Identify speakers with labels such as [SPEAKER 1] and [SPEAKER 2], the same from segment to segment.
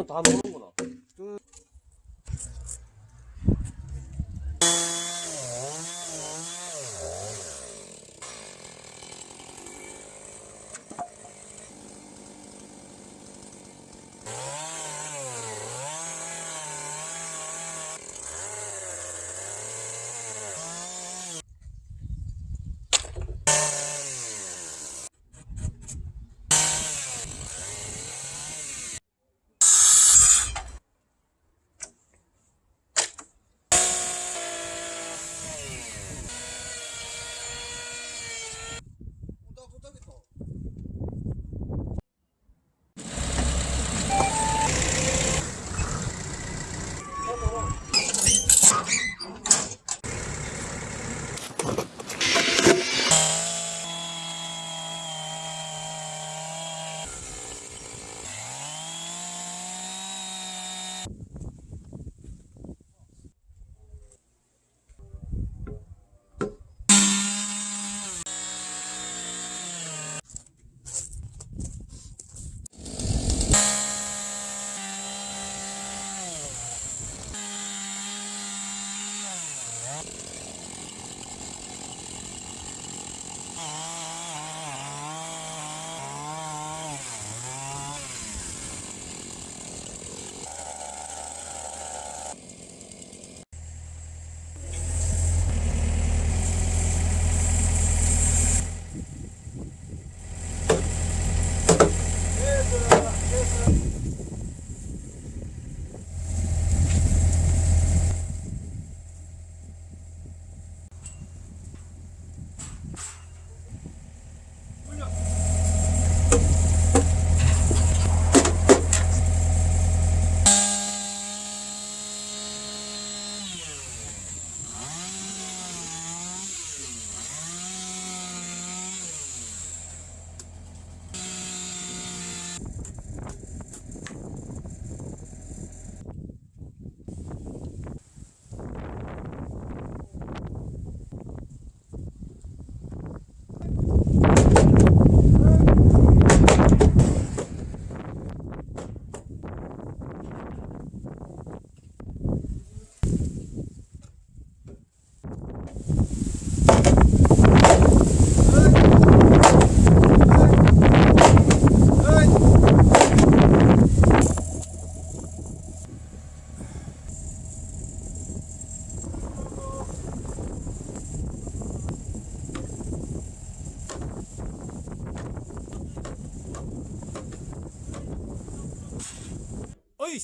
[SPEAKER 1] 오늘 다 노는구나.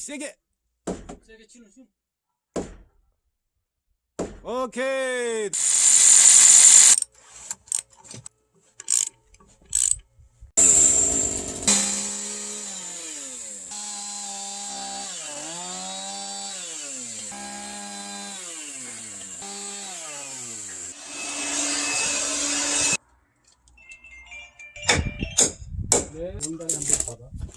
[SPEAKER 2] 세게
[SPEAKER 1] 세게 치는 숨.
[SPEAKER 2] 오케이
[SPEAKER 1] 네. 원단에 한번 받아.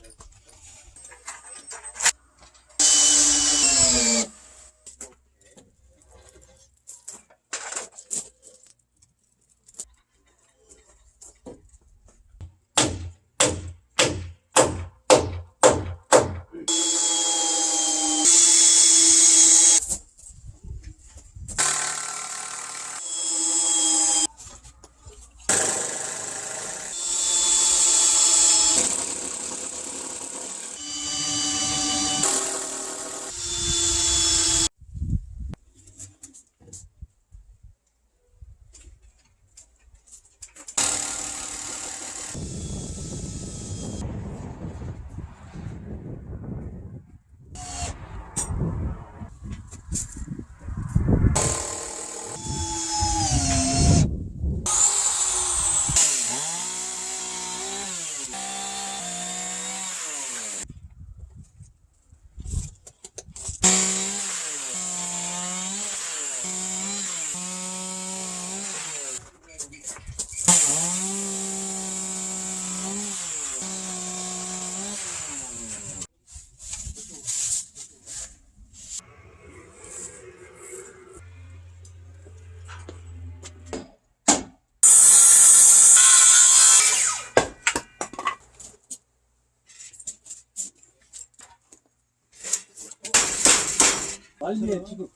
[SPEAKER 1] 난리에 지금.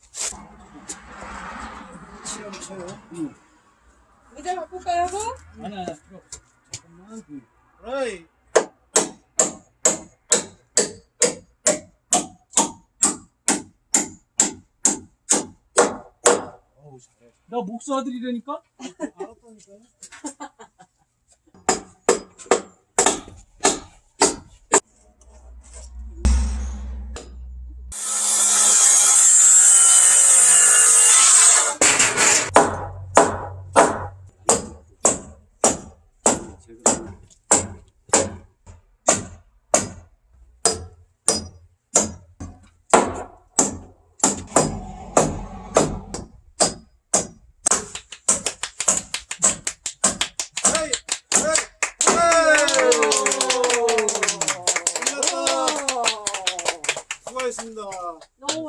[SPEAKER 2] 치열 쳐요.
[SPEAKER 3] 의자 바꿀까요, 뭐?
[SPEAKER 1] 아니 아니. 잠깐만. 그,
[SPEAKER 2] 잘해.
[SPEAKER 1] 나 목수 아들이라니까.
[SPEAKER 2] 알았다니까요.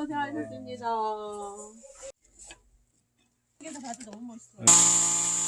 [SPEAKER 3] 고생하셨습니다. 여기서 봐도 너무 멋있어요.